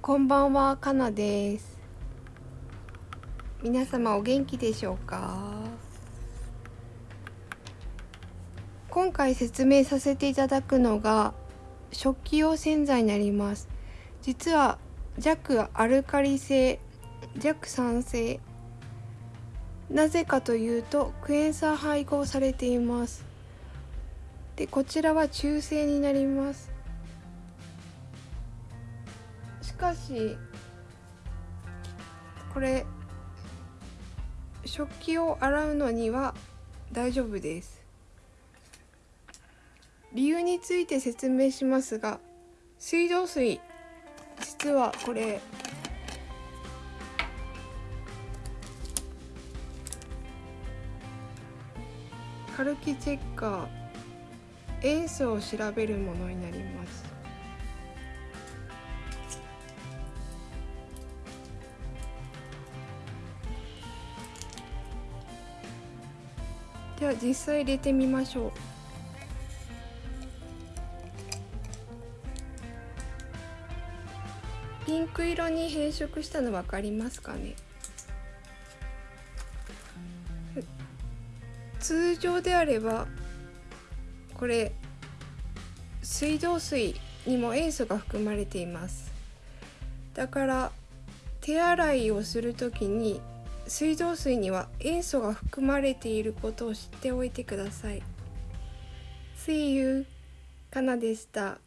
こんばんは、かなです。皆様お元気でしょうか？今回説明させていただくのが食器用洗剤になります。実は弱アルカリ性、弱酸性。なぜかというとクエン酸配合されています。で、こちらは中性になります。しかしこれ食器を洗うのには大丈夫です。理由について説明しますが水道水実はこれカルキチェッカー塩素を調べるものになります。では実際入れてみましょう。ピンク色に変色したの分かりますかね？通常であればこれ水道水にも塩素が含まれています。だから手洗いをするときに水道水には塩素が含まれていることを知っておいてください。See you! かなでした。